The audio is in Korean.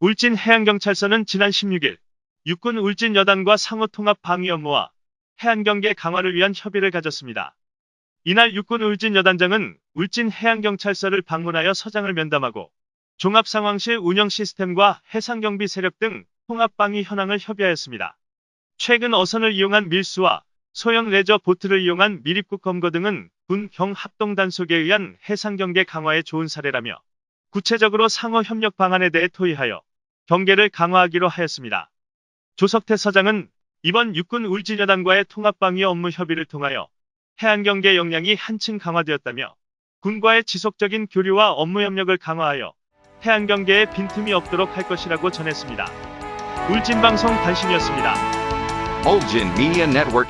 울진 해양경찰서는 지난 16일 육군 울진 여단과 상호 통합 방위 업무와 해안경계 강화를 위한 협의를 가졌습니다. 이날 육군 울진 여단장은 울진 해양경찰서를 방문하여 서장을 면담하고 종합상황실 운영 시스템과 해상경비 세력 등 통합방위 현황을 협의하였습니다. 최근 어선을 이용한 밀수와 소형 레저 보트를 이용한 미립국 검거 등은 군 경 합동 단속에 의한 해상경계 강화에 좋은 사례라며 구체적으로 상호 협력 방안에 대해 토의하여 경계를 강화하기로 하였습니다. 조석태 서장은 이번 육군 울진여단과의 통합방위 업무 협의를 통하여 해안경계 역량이 한층 강화되었다며 군과의 지속적인 교류와 업무 협력을 강화하여 해안경계에 빈틈이 없도록 할 것이라고 전했습니다. 울진방송 단신이었습니다. Ulgin Media Network.